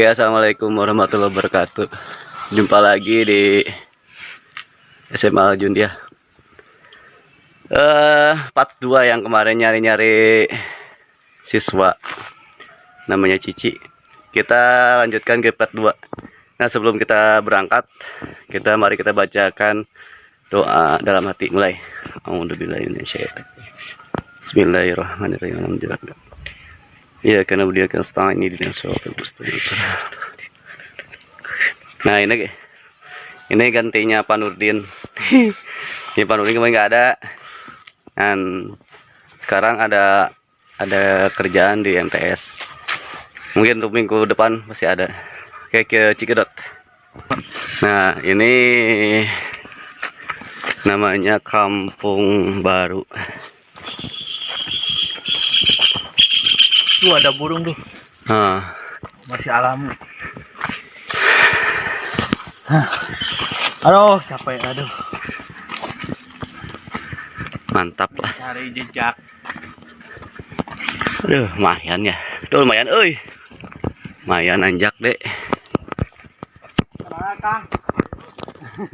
Oke, assalamualaikum warahmatullahi wabarakatuh. Jumpa lagi di SMA Jundia. Eh, part 2 yang kemarin nyari-nyari siswa namanya Cici. Kita lanjutkan ke part 2. Nah, sebelum kita berangkat, kita mari kita bacakan doa dalam hati mulai. Bismillahirrahmanirrahim. Alhamdulillah. Ya karena dia kan setengah ini suatu Nah ini ini gantinya Pak Nurdin. ini Pak Nurdin kemarin nggak ada. Dan sekarang ada ada kerjaan di MTS. Mungkin untuk minggu depan masih ada. Oke ke Cikedot. Nah ini namanya Kampung Baru. Tuh ada burung tuh. Nah, Masih alami. Hah. Aduh, capek. Aduh, mantap lah. cari jejak. Aduh, lumayan ya. Tuh lumayan, euy. Lumayan anjak, Dek. Kang?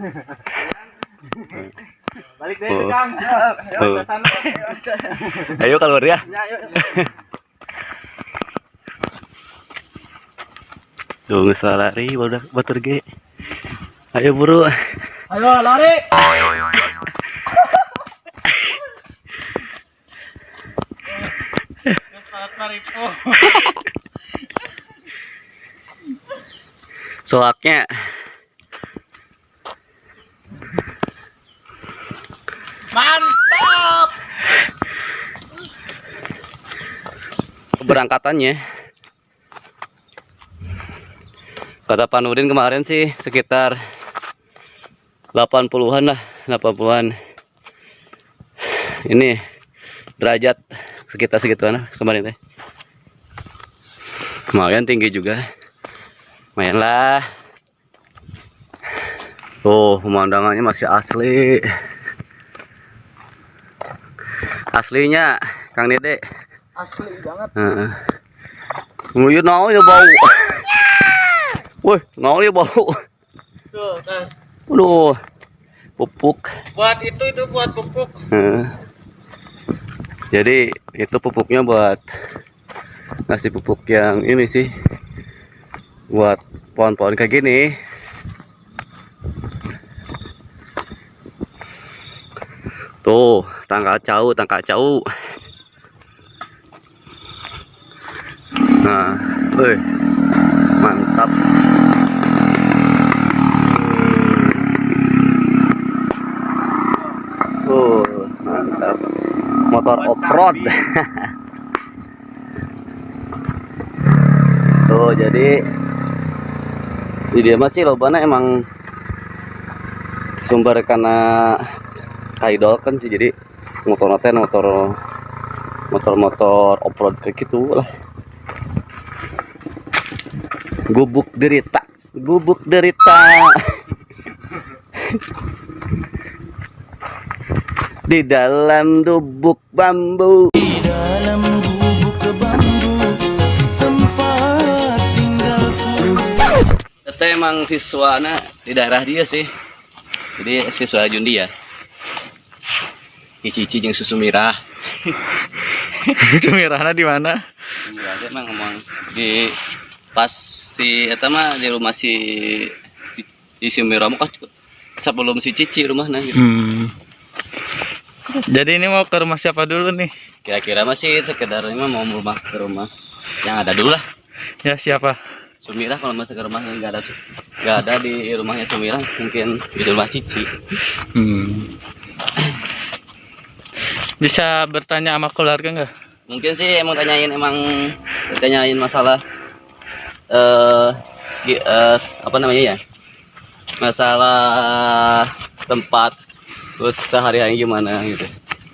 Balik deh, Oh. Kang. Ayo, sana. Ayo keluar ya. Ya, ayo. Tuh salah lari, baru batur ge. Ayo buru. Ayo, lari. Soaknya Mantap. keberangkatannya. Kata Pak kemarin sih sekitar 80-an lah, 80-an. Ini derajat sekitar segituan lah kemarin teh. Lumayan tinggi juga. Lumayan lah. Tuh, pemandangannya masih asli. Aslinya Kang Dede. Asli banget. Heeh. Nguyut naon ya bau. Woi, ya bau. Tuh, kan. Aduh. Pupuk. Buat itu itu buat pupuk. Jadi itu pupuknya buat ngasih pupuk yang ini sih. Buat pohon-pohon kayak gini. Tuh, tangka cau, tangka cau. Nah, wih, mantap. Uh, mantap. Motor off-road. Tuh, jadi di dia masih lobana emang sumber karena kaidol kan sih jadi motor motor motor motor motor off-road kayak gitu lah. Gubuk derita, gubuk derita. Di dalam gubuk bambu. dalam gubuk bambu tempat tinggalku Kita emang siswana di daerah dia sih. Jadi siswa Jundia. Cici jeung susu mirah. Merahnya di mana? Iya, dia emang ngomong di pas si eta mah di rumah si di si Mirah mah kan sebelum si Cici rumahnya gitu. Hmm. Jadi ini mau ke rumah siapa dulu nih? Kira-kira masih sekedar ini mau rumah ke rumah yang ada dulu lah. Ya siapa? Sumirah kalau masuk ke rumahnya nggak ada nggak ada di rumahnya Sumirah mungkin di rumah Cici. Hmm. Bisa bertanya sama keluarga nggak? Mungkin sih emang tanyain emang tanyain masalah eh gi- eh, apa namanya ya? Masalah tempat terus sehari-hari gimana gitu.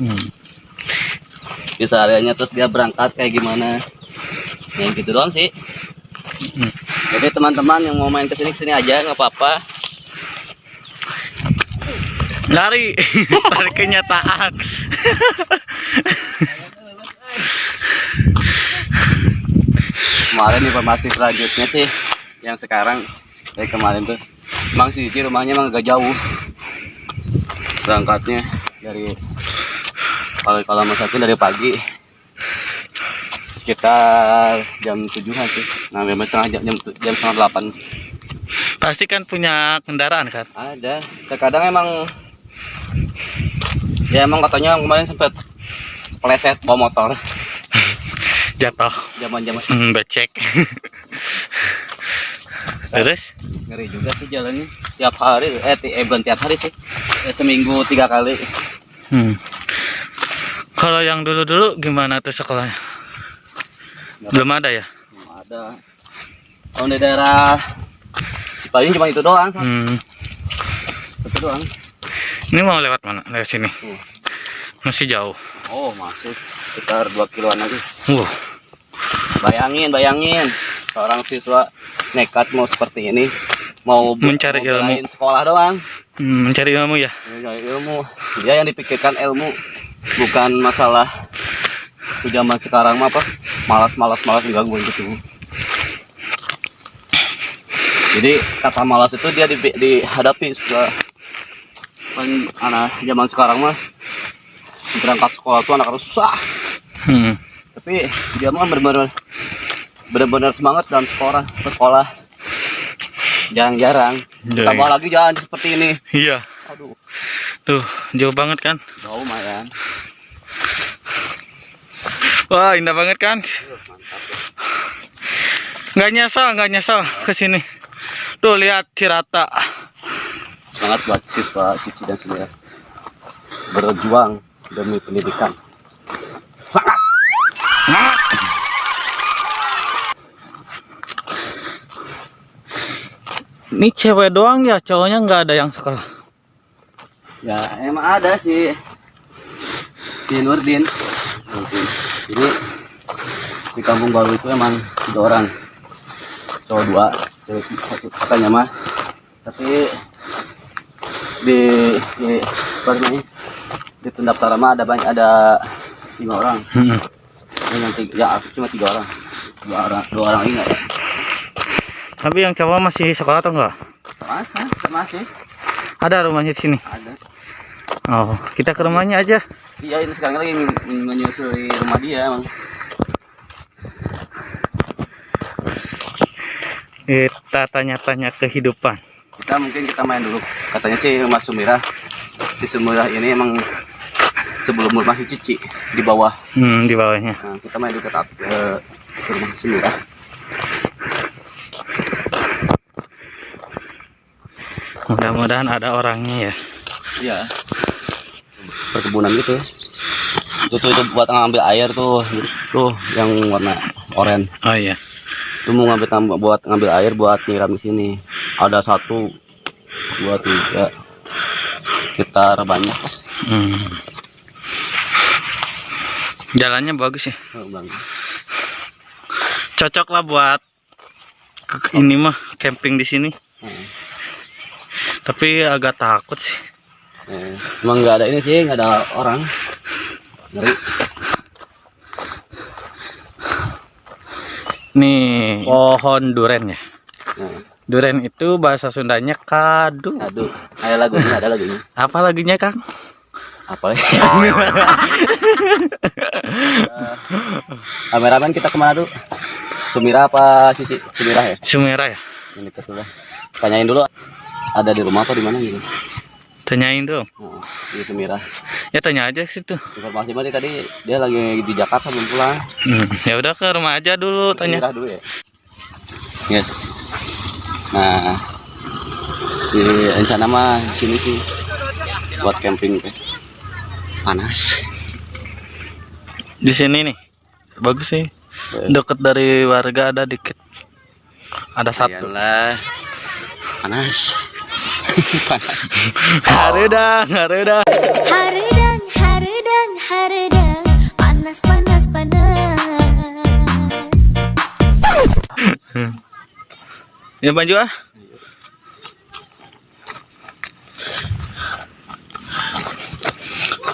Hmm. Bisa hariannya terus dia berangkat kayak gimana. Ya gitu doang sih. Hmm. Jadi teman-teman yang mau main ke sini ke sini aja nggak apa-apa. Lari, tarik kenyataan. Kemarin informasi selanjutnya sih yang sekarang dari kemarin tuh emang sih rumahnya emang agak jauh berangkatnya dari kalau kalau mas aku dari pagi sekitar jam tujuhan sih nah memang setengah jam jam, jam setengah delapan Pasti kan punya kendaraan kan? ada terkadang emang ya emang katanya kemarin sempat pleset bawa motor Jatuh. zaman zaman Hmm, becek. Terus? ngeri juga sih jalannya tiap hari eh, ti- eh bukan tiap hari sih Ya, seminggu tiga kali Hmm. Kalau yang dulu-dulu gimana tuh sekolahnya? Belum ada ya? Belum ada kalau di daerah Cipayung cuma itu doang Sam. Hmm. itu doang Ini mau lewat mana? Lewat sini. Tuh. Masih jauh. oh masuk sekitar 2 kiloan lagi Wah. Bayangin bayangin seorang siswa nekat mau seperti ini mau Mencari mau ilmu. sekolah doang Hmm, mencari ilmu ya? Ya, ilmu dia yang dipikirkan ilmu bukan masalah di zaman sekarang mah apa malas malas malas enggak gue gitu jadi kata malas itu dia di, dihadapi setelah anak zaman sekarang mah berangkat sekolah tuh anak harus susah Hmm. Tapi dia mah benar-benar benar-benar semangat dalam sekolah sekolah jarang-jarang Jarang. tambah lagi jalan seperti ini Iya. aduh Tuh, jauh banget kan? jauh lumayan Wah, indah banget kan? Nggak nyesal, nggak nyesal ke sini. Tuh, lihat Cirata. semangat buat siswa cici dan semua berjuang demi pendidikan semangat Ini cewek doang ya, cowoknya nggak ada yang sekolah. ya emang ada sih di Nurdin Nurdin. jadi di kampung baru itu emang tiga orang cowok dua cewek satu katanya mah tapi di di apa namanya di pendaftaran mah ada banyak ada lima orang Hmm. Tiga, ya aku cuma tiga orang dua orang dua orang ini Tapi yang cowok masih sekolah atau enggak? masa masih Ada rumahnya di sini. ada Oh, kita ke rumahnya aja. iya ini sekarang lagi men- menyusui rumah dia emang Kita tanya-tanya kehidupan. kita mungkin kita main dulu katanya sih rumah Sumirah di Sumirah ini emang sebelum rumah si Cici di bawah Hmm, di bawahnya. nah, kita main ke, ke rumah Sumirah Mudah-mudahan ada orangnya ya. iya perkebunan gitu itu tuh itu buat ngambil air tuh tuh yang warna oranye Oh iya. itu mau ngambil tambah buat ngambil air buat nyiram di sini ada satu dua tiga sekitar banyak Hmm. Jalannya bagus ya. Oh, bang Cocok lah buat ke- ini mah camping di sini. Hmm. Tapi agak takut sih. Eh, emang nggak ada ini sih nggak ada orang ngeri Nih, pohon duren ya. nah, Duren itu bahasa Sundanya kadu. aduh ada lagunya ada lagunya Apa lagunya, Kang? Apa lagi Eh, kameramen kita ke mana dulu Sumira apa Sisi Sumira ya? Sumera ya? ini dulu tanyain dulu ada di rumah apa di mana gitu? Tanyain dong. oh, di Sumira. Ya tanya aja ke situ. informasi tadi tadi dia lagi di Jakarta belum pulang. Hmm, ya udah ke rumah aja dulu tanya. Sumira dulu ya? Yes. Nah di rencana mah di sini sih buat camping teh panas Di sini nih. Bagus sih. Deket dari warga ada dikit. Ada satu. Iyalah. panas panas Haredang, haredang. Haredang, haredang, haredang Panas, panas, panas Ya maju ah.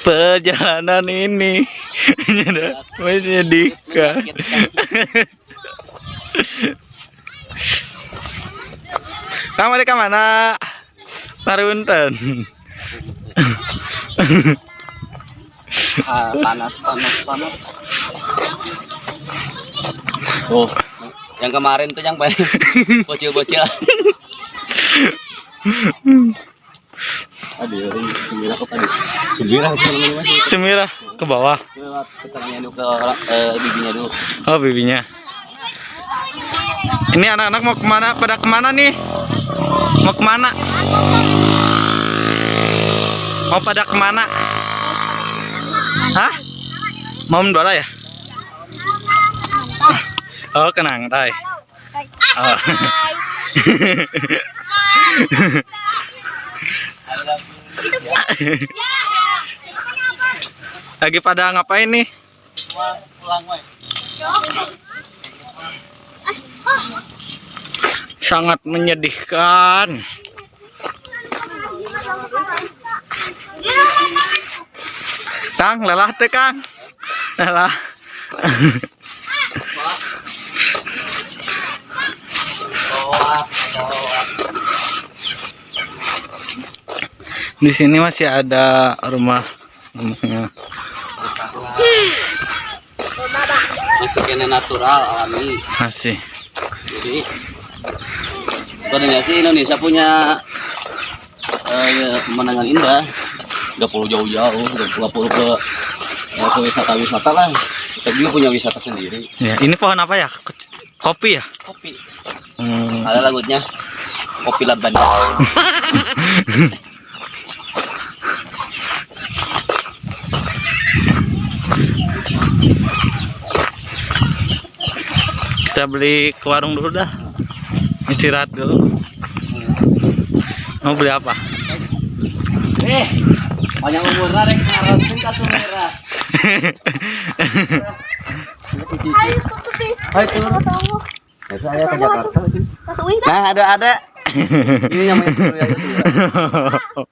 Perjalanan ini menyedihkan. Kamu di mana? Parunten. Ah, panas, panas, panas. Oh, yang kemarin tuh yang paling bocil-bocil. Aduh, ini sembilan apa tadi? Sembilan apa namanya mas? Semira ke bawah. Lewat dulu ke eh, bibinya dulu. Oh, bibinya. Ini anak-anak mau ke mana? Pada ke mana nih? Mau ke mana? Mau pada ke mana? Hah? Mau mendola ya? Oh, kenang, tay. Oh. Lagi pada ngapain nih? Sangat menyedihkan. Kang, lelah teh Kang. Lelah. Di sini masih ada rumah rumahnya. Masih kena natural alami. Masih. Jadi sebenarnya sih Indonesia punya eh, pemandangan indah. Gak perlu jauh-jauh, gak perlu- gak perlu ke eh, ke wisata-wisata lah. Kita juga punya wisata sendiri. Ya, ini pohon apa ya? Kopi ya? Kopi. Hmm. Ada lagunya Kopi Laban. Kita beli ke warung dulu dah. Istirahat dulu. Mau beli apa? Eh, banyak umur rek ngarasin ka sumera. Hai turun. Ya, saya ke Jakarta. Nah, ada ada. Ini namanya Sumira.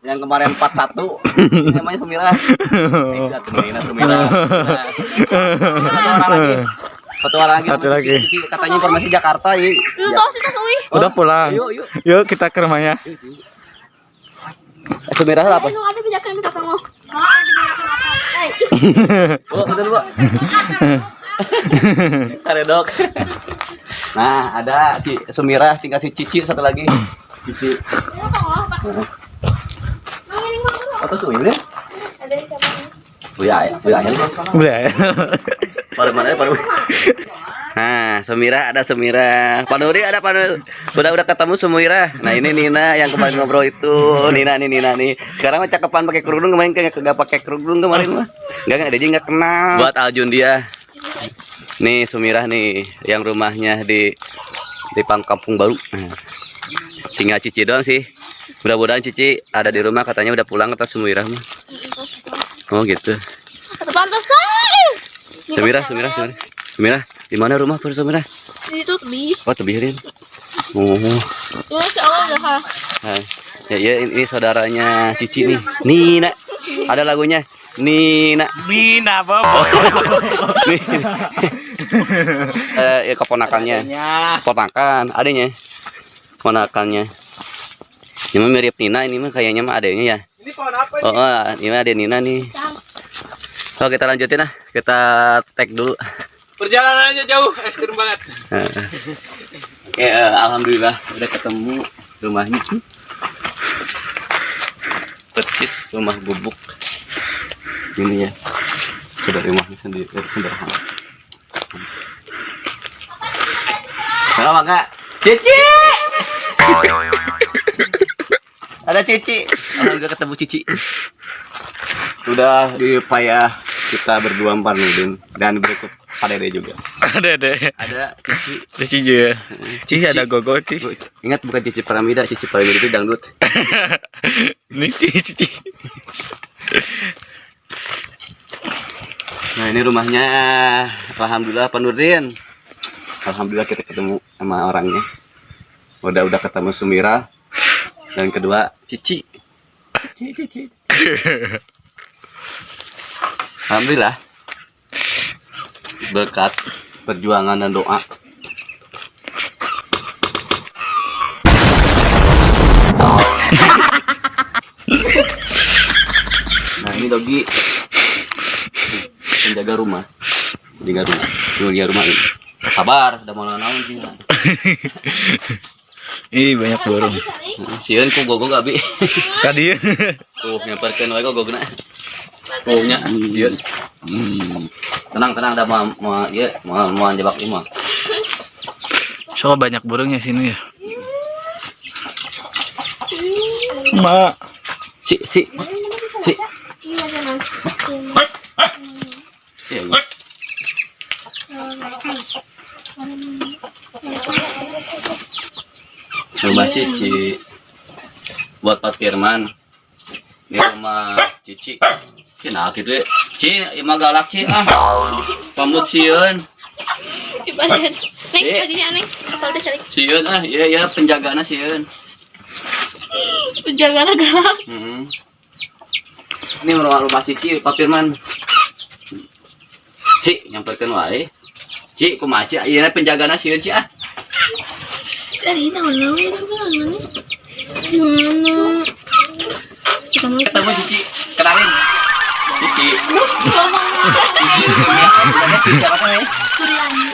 Yang kemarin 41. Ini namanya Sumira. Satu Sumira, Sumira. Satu orang lagi. Satu orang lagi. Satu lagi. Katanya informasi Jakarta. Ya. Entah sih tas uwi. Udah pulang. Yuk, yuk. Yuk kita ke rumahnya. Eh, Sumira apa? Bijakkan mo tatang mo? Ay. Bu, betul bu. Karedok. Nah, ada Ci Sumira, tinggal si Cici satu lagi. Cici. Atau Sumira? Ada di kapal. Buya ya, buya ya. Beli ya. Paru mana ya. Nah, Sumira ada Sumira. Panuri ada Panuri. Udah udah ketemu Sumira. Nah, ini Nina yang kemarin ngobrol itu. Nina nih Nina nih. Sekarang mah cakepan pakai kerudung kemarin kagak kagak pakai kerudung kemarin mah. Enggak enggak dia enggak kenal. Buat Aljun dia. Nih Sumira nih yang rumahnya di di Pang Kampung Baru. Nah, tinggal Cici doang sih. Mudah-mudahan Cici ada di rumah katanya udah pulang kata Sumira mah. Oh gitu. Pantas pa! Sumira, Sumira, Sumira. Sumira, di mana rumah Pur Sumira? Dito tabi. Oh, tebirin. Oh. Yung sa awal na ha. Nah, ya, ya ini saudaranya Cici nih. Nina. Ada lagunya. Nina. Mina bobo. Nih. eh, ya keponakannya. Keponakan, adanya. Keponakannya. Ini mirip Nina, ini mah kayaknya mah adanya ya. Ini pohon apa? Oh, oh, ini ada Nina nih. Oh, kita lanjutin lah. Kita tag dulu. Perjalanannya jauh, ekstrim banget. Nah. Oke, eh, alhamdulillah udah ketemu rumahnya. Percis rumah bubuk. Ini ya. Sudah rumahnya sendiri dari sederhana. Kenapa kak? Cici! Ada Cici. Alhamdulillah ketemu Cici. Sudah dipayah kita berdua Pak Nudin dan berikut Pak Dede juga. Ada deh. Ada Cici Cici juga. Cici ada gogo Cici. Ingat bukan Cici Piramida, Cici Piramida itu dangdut. Ini Cici. Nah ini rumahnya, alhamdulillah Pak Nurdin. Alhamdulillah kita ketemu sama orangnya. Udah udah ketemu Sumira dan kedua cici. Cici cici, cici. alhamdulillah. Berkat perjuangan dan doa. Nah ini dogi. Penjaga rumah. Penjaga rumah. Penjaga rumah ini. Sabar udah mau naon sih. Ih banyak burung. sieun ku gogo gabi Tadi tuh nyamperkeun wae gogona tuh nya. Sieun Hmm. tenang tenang dah mau mau ieu mau mau jebak ieu mah Coba banyak burungnya sini ya. Ma, si si si Iya, jangan. si Coba Cici buat Pak Firman di rumah Cici. Cina gitu ya. Ci, ima galak Ci ah. Pamut. Neng, Eh. Sieun ah, iya iya penjagana sieun. Penjaga galak. Hmm. Ini rumah rumah Cici Pak Firman. Ci, nyamperkeun wae. Ci, kumaha Ci? Ieu penjagana sieun Ci ah. Kita Ketemu Cici, kenalin. Cici.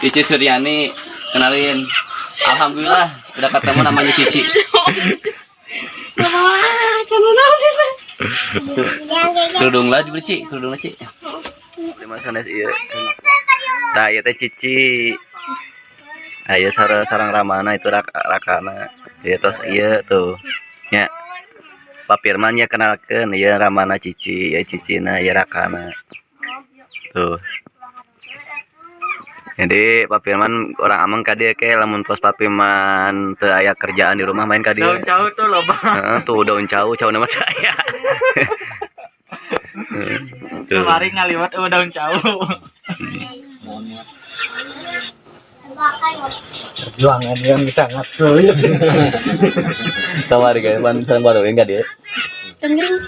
Cici Suryani. Cici kenalin. Alhamdulillah udah ketemu namanya Cici. Kerudung lah juga Ci, kerudung lah Ci. Terima sanes iya. Nah, ieu teh Cici. Ayo sarang sarang ramana itu rak, rakana. Ya tos iya tuh. Ya. Pak Firman ya kenalkeun ya ramana Cici, ya Cicina ya rakana. Tuh. Jadi Pak Firman orang ameng ka dieu ke lamun pos Pak Firman teu aya kerjaan di rumah main ka dieu. daun jauh tuh loba. Heeh, tuh daun cau, cau nama saya. Kemarin ngaliwat oh daun jauh. Perjuangan yang sangat sulit. Kamari guys, pan sareng baru enggak dia. Tengering.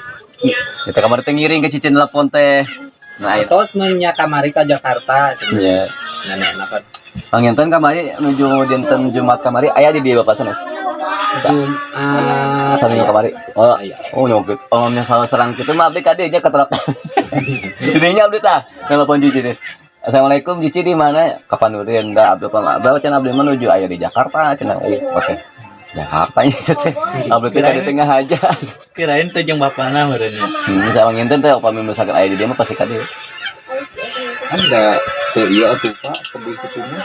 Kita kamar teh ngiring ke cicin telepon teh. Nah, itu Tos nanya kamari ke Jakarta ya. nenek apa Panginten kamari nuju dinten Jumat kamari aya di dia Bapak sanes. Jum ah Saminggu kamari. Oh, Aya. oh nyopit. Oh, salah serang kitu mah abdi ka dieu nya ketelap. Didinya abdi tah. Telepon cici teh. Assalamualaikum Cici di mana? Kapan urin? Enggak, abdi apa? Abdi cenah abdi menuju aya di Jakarta cenah. Eh, Oke. Jakarta itu teh. Abdi teh di tengah aja. Kirain tuh jeung bapana meureunnya. Hmm, saya panginten teh upami misalkan aya di dia mah pasti ka dieu. ada tuh iya tuh pak kebi ketemu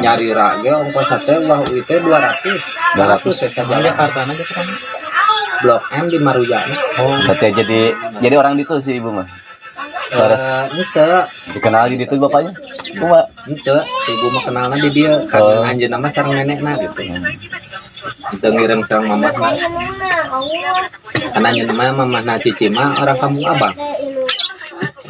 nyari rage ongkos wah itu dua ratus dua ratus ya saja Jakarta aja kan. blok M di Maruyana Oh, berarti jadi jadi orang itu sih ibu mah. Eh, itu dikenal di itu bapaknya. Cuma. Itu ibu mah kenalnya di dia. Oh. karena anjeun nama sareng nenekna gitu. Itu ngirim sareng mamahna karena anjeun nama mamahna cici mah orang kampung abang.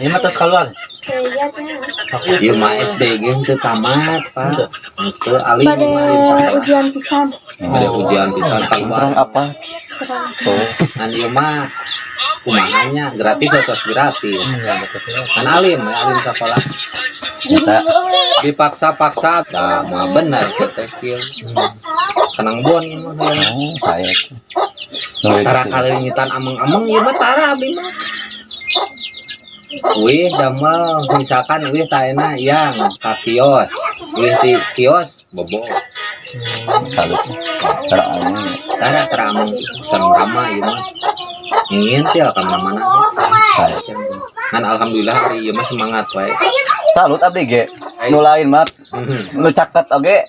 Ini mah terus keluar. Iya mah SD gitu tamat pak. Itu alim Pada alim sampai ujian pisan. ada ujian pisan terang apa? Oh, kan iya mah kumahanya gratis terus gratis? Kan alim ya alim sekolah. Kita dipaksa-paksa nah mah benar kita kieu kenang bon ya. oh, saya. Tara kali nyitan ameng-ameng ieu mah tara abdi mah Wih, damel misalkan wih taena yang ka kios. Wih di kios bobo. salut. Terang Tara tara ameng sareng rama ieu mah. Ngintil ka mana-mana. saya. Kan alhamdulillah hari ieu semangat wae. Salut abdi ge. Nu lain mat, nu caket oge.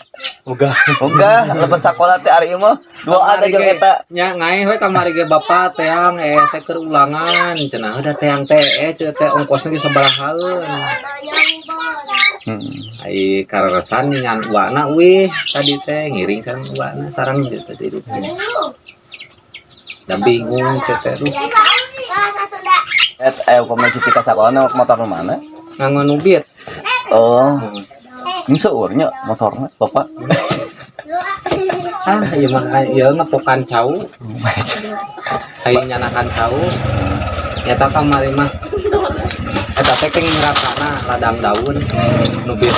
Uga. Oga, lepet sakola teh ari mah dua ada jeung eta. nya ngai we kamari ge bapak teang eh teh keur ulangan cenah udah teang teh eh cenah teh ongkosna ge sabarahaeun Hmm. ai kareresan nyan uwana wih tadi teh ngiring sareng uwana sareng gitu tadi itu dan bingung teh duh Et ayo komen cici ka sakola motor mana? nganggo nubit Oh. Ini seurnya motornya, Bapak. ah ieu mah ieu ngepokan cau. Ai nyanakan cau. Nyata kamari mah. Eta teh keng ladang daun nubit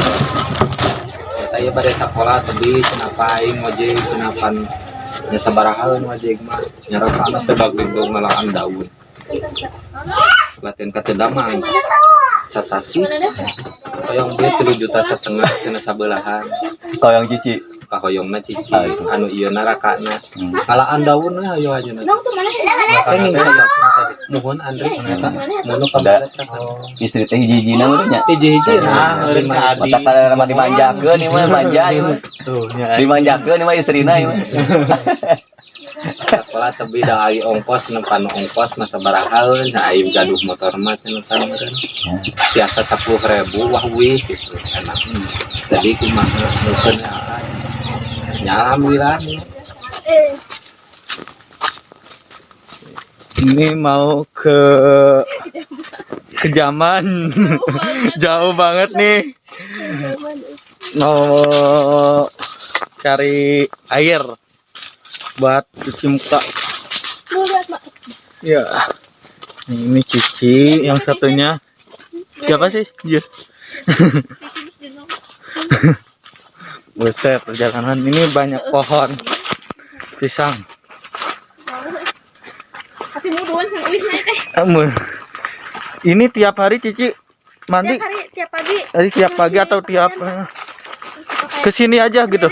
eta ieu bade sakola tebi cenapa aing ngojek cenapan. Nya sabaraha ngojek mah. Nyarakana teh ngalaan daun. Latihan katedamang sasasi hoyong dia tilu juta setengah cina sabelahan. Kau yang cici. kahoyongna cici anu ieu na rakana kalaan daun we ayo aja na Nong tuh mana? Sih? kenging sasasi tadi nuhun Andre ternyata. munu kabaret Istri teh hiji-hijina urutnya. hiji-hiji Ah, nah eureun ka Adi. Otak kada nama dimanjakeun ieu mah manja ieu mah. Tuh, nya. Dimanjakeun ieu mah istrina ieu mah. sekolah tapi dah ai ongkos nempan ongkos masa barahaun nah aing gaduh motor mah cenah kan biasa sepuluh ribu wah wih gitu enak. Jadi kumaha nukeun ya alhamdulillah. Ini mau ke kejaman. Jauh banget. Nih. Mau cari air buat cuci muka. Ya. Ini Cici, yang satunya siapa sih? Iya. Buset, perjalanan ini banyak pohon pisang. Ini tiap hari Cici mandi Tiap hari tiap pagi. Tadi tiap pagi atau tiap eh, ke sini aja gitu.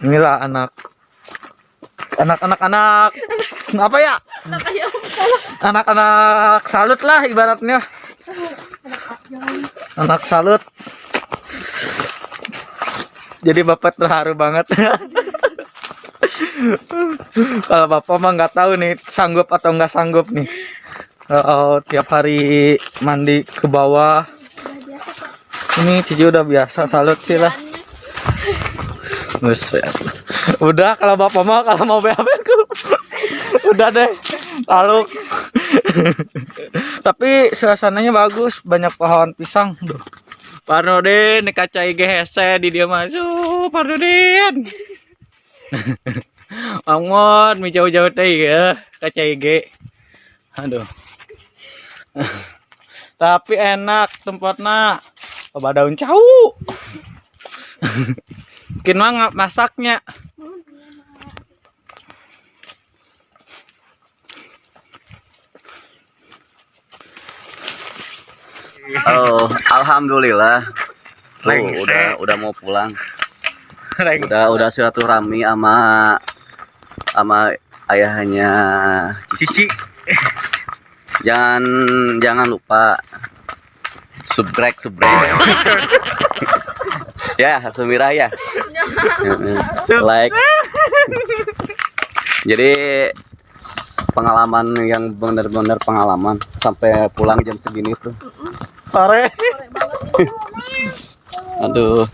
Inilah anak anak-anak anak apa ya? Anak-anak salut lah ibaratnya. Anak salut. Jadi bapak terharu banget. Kalau bapak mah nggak tahu nih sanggup atau nggak sanggup nih. Oh, tiap hari mandi ke bawah. Ini Cici udah biasa salut sih lah. Buset. Udah kalau bapak mau kalau mau BAB aku. Udah deh. Lalu. Tapi suasananya bagus, banyak pohon pisang. Duh. Parnodin, kaca IG hese di dia masuk. Parnodin. Angmon, mi jauh-jauh teh ya, kaca IG. Aduh. Tapi enak tempatnya. Coba daun cau. Mungkin mah masaknya. Oh, alhamdulillah. Tuh, udah udah mau pulang. Udah udah silaturahmi sama sama ayahnya Cici. jangan jangan lupa subscribe subscribe. Ya Sumira ya. Like. Jadi pengalaman yang benar-benar pengalaman. Sampai pulang jam segini tuh Sore. aduh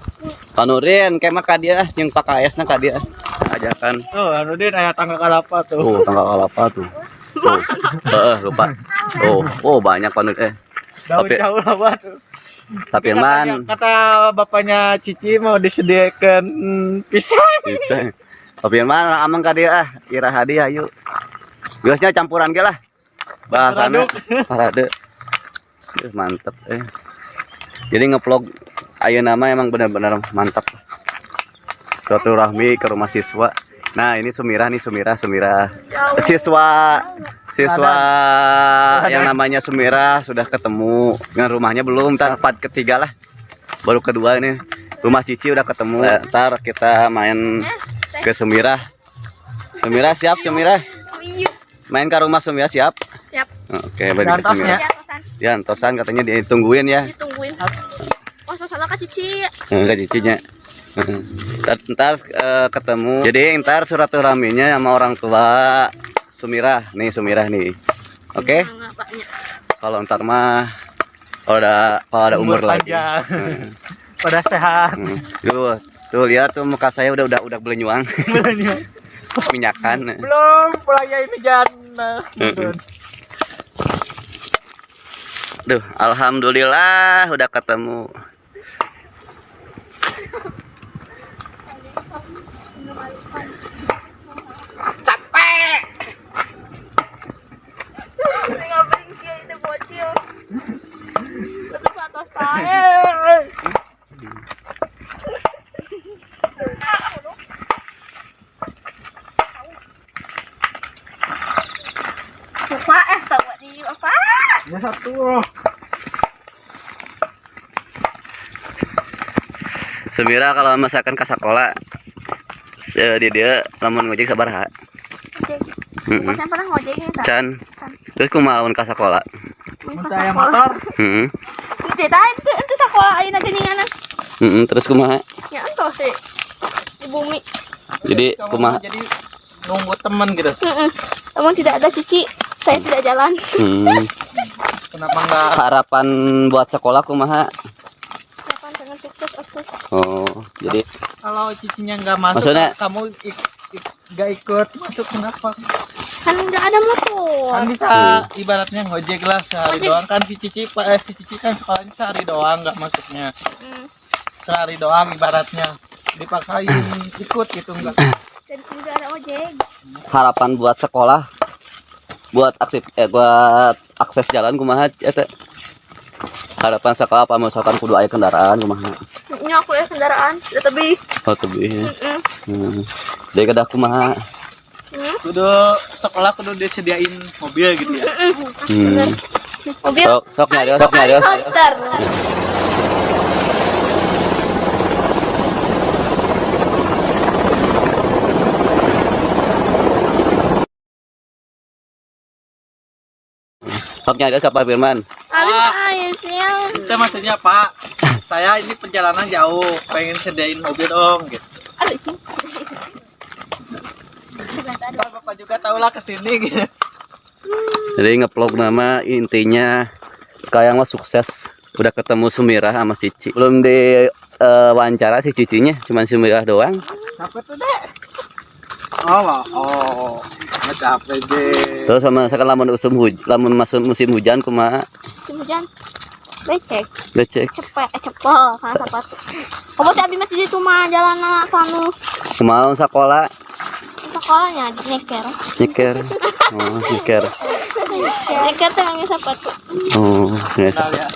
panurin kayak mah kadia yang pakai esnya kadia ajakan Tuh, anu din aya tangga kalapa tuh. oh tanggal apa tuh tuh eh lupa oh oh banyak panurin eh Daun tapi- jauh lah tuh. tapi man Kata bapaknya Cici mau disediakan pisang. Bisa. Tapi mana amang ka dia ah, kira hadiah yuk. Geusnya campuran ge lah. Bahasana parade. Duh, mantep eh. Jadi ngevlog ayo nama emang benar-benar mantap. Suatu rahmi ke rumah siswa. Nah, ini Sumira nih Sumira, Sumira. Siswa siswa yang namanya Sumira sudah ketemu dengan rumahnya belum, ntar part ketiga lah. Baru kedua ini rumah Cici udah ketemu. Ntar kita main ke Sumira. Sumira siap Sumira? Main ke rumah Sumira siap? Siap. Oke, balik ke Antos Sumira. ya. Ya, kosan. Ya, Tosan katanya ditungguin ya. Ditungguin. Oh, sama Kak Cici. Enggak cicinya. Ntar, ntar, eh, ketemu. Jadi ntar silaturahminya sama orang tua Sumira. Nih Sumira nih. Oke. Paknya. Kalau ntar mah kalau ada kalau ada umur, lagi. panjang. Hmm, Pada sehat. hmm. Tuh, tuh lihat tuh muka saya udah udah udah belenyuang, minyakan. Belum pulangnya ini jana. Duh, alhamdulillah udah ketemu. Tinggal bringkil itu bocil. Lebih ke atas air. Lupa eh tahu di apa? Ya satu. Sumira kalau masakan ke sekolah se- di dia lamun ngojek sabar ha. Heeh. Masnya pernah ngojek Kak? Can. Terus kumaun ka sekolah. Minta yang motor. Heeh. Itu tadi itu itu sekolah ayeuna geuninganan. Heeh, terus kumaha? Ya entos sih. Di bumi. Jadi kumaha? jadi nunggu teman gitu Heeh. Namun tidak ada cici, saya tidak jalan. Hmm. kenapa nggak Harapan buat sekolah kumaha? Kapan dengan sukses aku? Oh, jadi kalau cicinya nggak masuk Maksudnya- kamu ik- ik- nggak ikut masuk kenapa Kan nggak ada motor. kan bisa Hmm. ibaratnya ngojek lah sehari Ngojek. doang kan si cici pak eh, si cici kan sekolahnya sehari doang nggak masuknya Hmm. sehari doang ibaratnya dipakain ikut gitu enggak Dan ada ojek. harapan buat sekolah buat aktif eh, buat akses jalan kumaha eta harapan sekolah apa misalkan kudu aya kendaraan kumaha Ini aku ya kendaraan, lebih. oh tebih Heeh. hmm. dari kedah kumaha kudu sekolah kudu disediain mobil gitu ya hmm. Mobil. sok sok nyarios sok Helikopter. sok nyarios ke Pak Firman siang. saya maksudnya pak saya ini perjalanan jauh pengen sediain mobil dong gitu Aduh sih. Bapak juga tahu lah ke sini gitu jadi ngeplog nama intinya kayak mah sukses udah ketemu Sumirah sama Cici belum di eh, wawancara si Cicinya cuman Sumirah doang Apa tuh dek? Oh, oh, capek deh. terus sama misalkan lamun musim hujan lamun masuk musim hujan kumaha Musim hujan. Becek. becek Cepet, cepet. Karena sepatu. Kamu si Abi mati di rumah jalan anak kanu. kumaha sekolah Sekolahnya nyeker. nyeker oh nyeker Nyeker tuh ngambil sepatu. oh ya Kenal ya.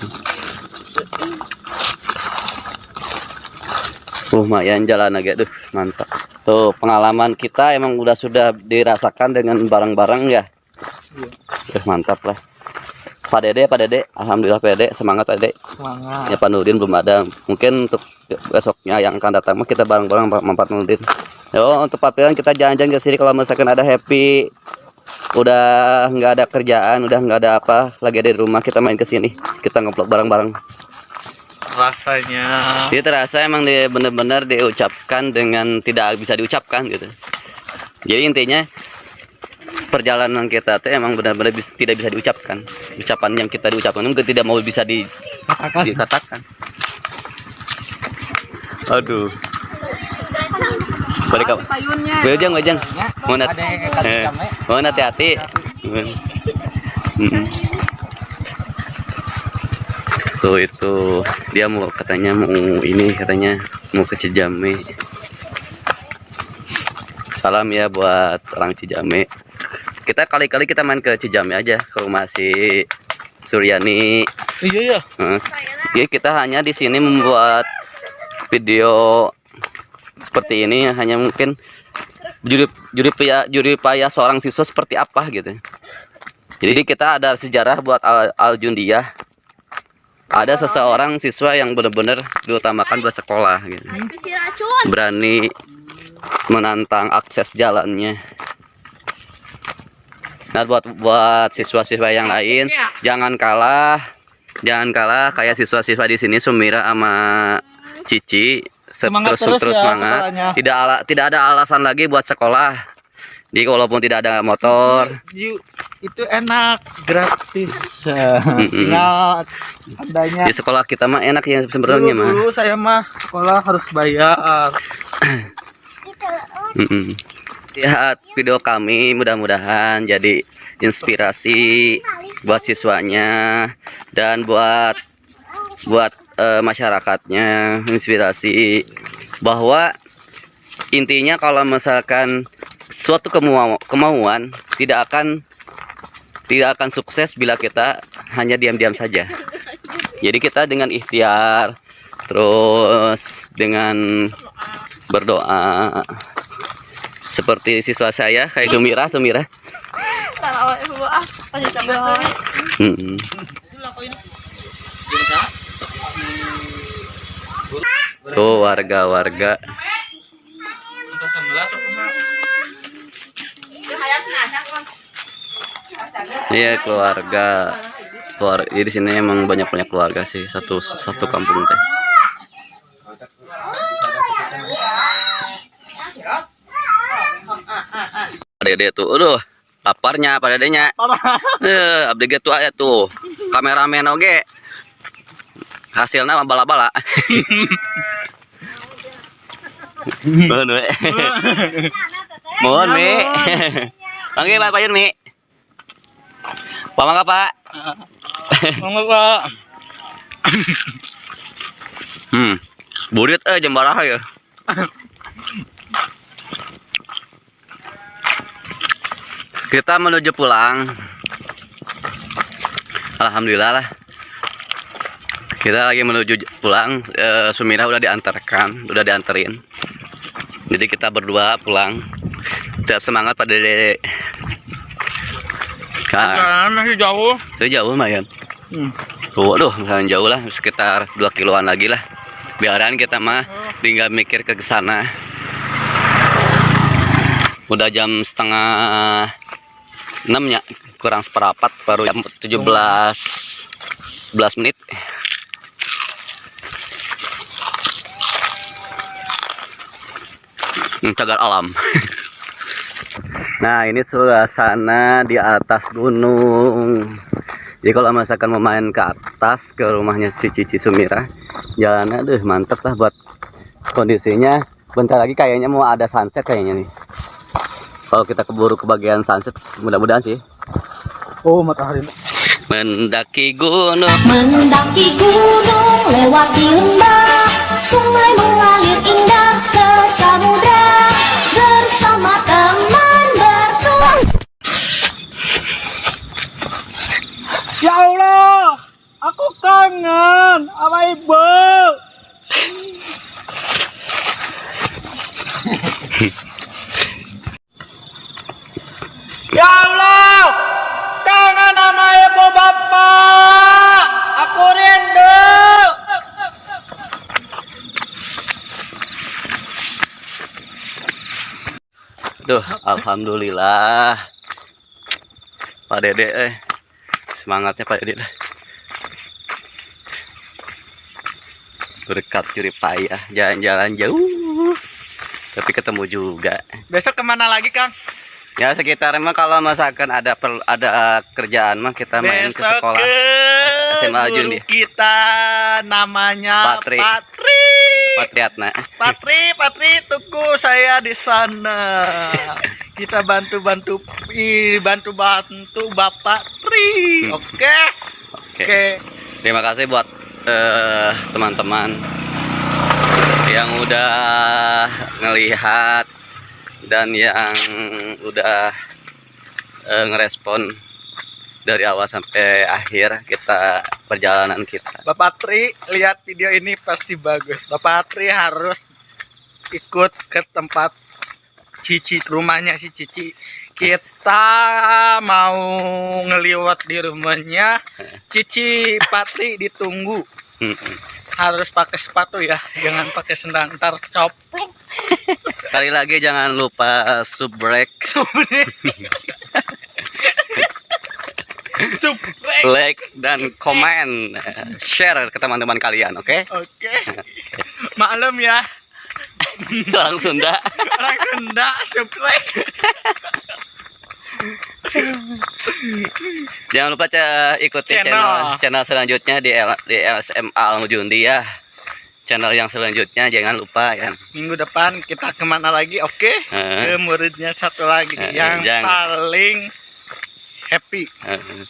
lumayan jalan agak tuh mantap tuh pengalaman kita emang udah sudah dirasakan dengan barang-barang ya Eh, mantap lah Pak Dede Pak Dede. Alhamdulillah Pak Dede. Semangat Pak Dede. Semangat. ya Pak Nurdin belum ada. Mungkin untuk besoknya yang akan datang kita bareng-bareng Pak Pak Nurdin. Yo untuk Pak Piran kita jalan-jalan ke sini. Kalau misalkan ada happy udah nggak ada kerjaan udah nggak ada apa lagi ada di rumah kita main ke sini. Kita ngeplok bareng-bareng. Rasanya. Jadi terasa emang dia benar-benar diucapkan dengan tidak bisa diucapkan gitu. Jadi intinya perjalanan kita tuh emang benar-benar bis- tidak bisa diucapkan. Ucapan yang kita diucapkan itu tidak mau bisa di, Katakan. dikatakan. Aduh. Balik apa? Payunnya. Wejang, wejang. Mau nat- Eh, kali mau hati-hati. Mm. Tuh itu dia mau katanya mau ini katanya mau ke Cijame. Salam ya buat orang Cijame. Kita kali-kali kita main ke Cijame aja ke rumah si Suryani. Iya ya. Heeh. Jadi kita hanya di sini membuat video seperti ini hanya mungkin juri juri payah juri payah seorang siswa seperti apa gitu. Jadi kita ada sejarah buat Al, Aljundiah. Ada seseorang siswa yang benar-benar diutamakan buat sekolah gitu. Racun. Berani menantang akses jalannya. Nah buat buat siswa-siswa yang lain jangan kalah, jangan kalah kayak siswa-siswa di sini Sumira sama Cici Se- Semangat terus terus terus ya semangat. sekolahnya. Tidak ala, tidak ada alasan lagi buat sekolah. Jadi walaupun tidak ada motor, You- itu enak gratis. Tinggal adanya. di sekolah kita mah enak ya sebenarnya mah. dulu saya mah sekolah harus bayar. Lihat video kami mudah-mudahan jadi inspirasi buat siswanya dan buat buat eh, masyarakatnya inspirasi bahwa intinya kalau misalkan suatu kemau- kemauan tidak akan tidak akan sukses bila kita hanya diam-diam saja. Jadi kita dengan ikhtiar terus dengan berdoa seperti siswa saya kayak Sumira Sumira. Tuh warga-warga. Iya keluarga. Jadi di sini emang banyak banyak keluarga sih satu satu kampung teh. Dede tuh, aduh, laparnya pada dedenya. Eh, abdi ge tuh aya tuh. Kameramen oge. Hasilnya mah bala-bala. Mohon, Mi. Mohon, Mi. Panggil Pak Payun, Mi. Pamangka, Pak. Mama Pak. Hmm. Burit eh jam baraha ya. Kita menuju pulang. Alhamdulillah lah. Kita lagi menuju pulang. Eh, Sumira udah diantarkan, udah dianterin. Jadi kita berdua pulang. Tetap semangat pada dede. Kak, Jalan masih jauh. itu jauh lumayan. Hmm. Tuh, aduh, misalnya jauh lah, sekitar 2 kiloan lagi lah. Biaran kita mah tinggal mikir ke sana. Udah jam setengah 6 ya, kurang seperempat, baru jam 17 11 menit. Hmm, cagar alam. Nah, ini suasana di atas gunung. Jadi kalau misalkan mau main ke atas ke rumahnya si Cici Sumira, jalannya aduh mantep lah buat kondisinya. Bentar lagi kayaknya mau ada sunset kayaknya nih. Kalau kita keburu ke bagian sunset, mudah-mudahan sih. Oh, matahari. Mendaki gunung. Mendaki gunung, lewati lembah, sungai mengalir indah ke samudra. Bersama teman bertuah. Ya Allah, aku kangen sama ibu. ya Allah, kangen sama ibu bapak. Aku rindu. Duh, alhamdulillah. Pak Dede eh. Semangatnya Pak Dede. Berkat curi payah, jalan-jalan jauh. Tapi ketemu juga. Besok ke mana lagi, Kang? Ya sekitar emang kalau misalkan ada per, ada kerjaan mah kita main ke Besok sekolah. ke SMA guru Jundi. kita namanya Patri. Patri. Patriatna. Patri, Patri, tunggu saya di sana. Kita bantu-bantu, bantu-bantu Bapak Tri. Hmm. Oke, Oke. oke. Terima kasih buat eh, teman-teman yang udah ngelihat dan yang udah eh, ngerespon dari awal sampai akhir kita perjalanan kita. Bapak Tri, lihat video ini pasti bagus. Bapak Tri harus ikut ke tempat Cici, rumahnya si Cici. Kita mau ngeliwat di rumahnya Cici Patri ditunggu. Harus pakai sepatu ya, jangan pakai sendal ntar coplok. Sekali lagi jangan lupa subrek, Subrek. like dan komen, share ke teman-teman kalian, oke? Oke. Maklum ya, Orang Sunda. orang Sunda subrek. Jangan lupa ikuti Channel. channel channel selanjutnya di L, di LSM Al Mujundi ya. Channel yang selanjutnya jangan lupa ya. Minggu depan kita ke mana lagi? Oke. Eh. Ke muridnya satu lagi Eh, yang jangan. paling happy. Eh,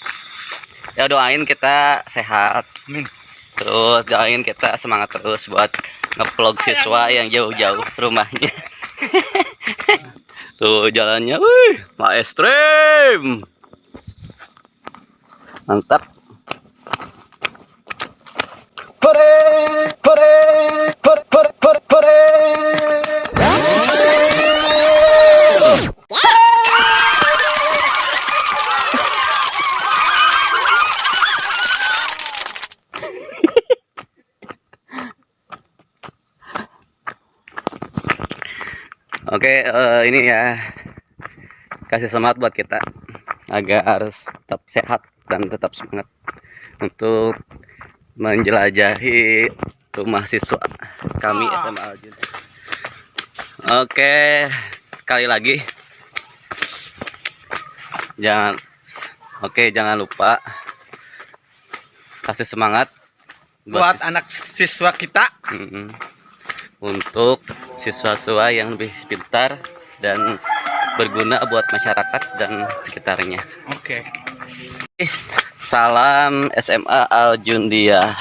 Ya doain kita sehat. Amin. Terus doain kita semangat terus buat ngevlog siswa yang jauh-jauh rumahnya. Tuh jalannya, wih, maestrim. Mantap. Oke, uh, ini ya. Kasih semangat buat kita. Agar harus tetap sehat dan tetap semangat untuk menjelajahi rumah siswa kami Ah. SMA Aljun. Oke, sekali lagi jangan oke jangan lupa kasih semangat buat sis- anak siswa kita untuk siswa-siswa yang lebih pintar dan berguna buat masyarakat dan sekitarnya. oke Salam SMA Aljundia.